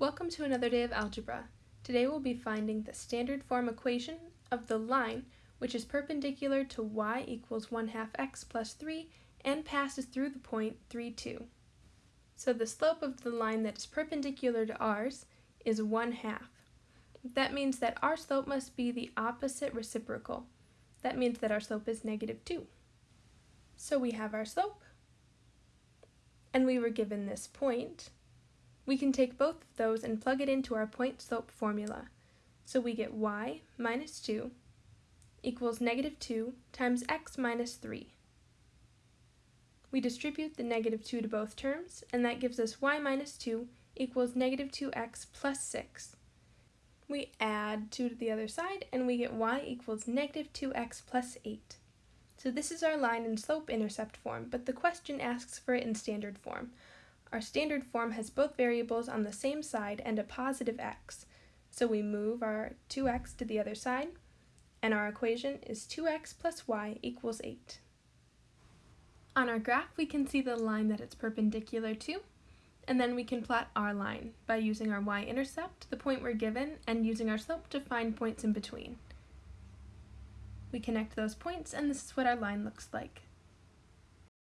Welcome to another day of algebra. Today we'll be finding the standard form equation of the line which is perpendicular to y equals 1 half x plus 3 and passes through the point 3, 2. So the slope of the line that is perpendicular to ours is 1 half. That means that our slope must be the opposite reciprocal. That means that our slope is negative 2. So we have our slope, and we were given this point, we can take both of those and plug it into our point slope formula. So we get y minus 2 equals negative 2 times x minus 3. We distribute the negative 2 to both terms, and that gives us y minus 2 equals negative 2x plus 6. We add 2 to the other side, and we get y equals negative 2x plus 8. So this is our line and slope intercept form, but the question asks for it in standard form. Our standard form has both variables on the same side and a positive x. So we move our 2x to the other side, and our equation is 2x plus y equals 8. On our graph, we can see the line that it's perpendicular to, and then we can plot our line by using our y-intercept, the point we're given, and using our slope to find points in between. We connect those points, and this is what our line looks like.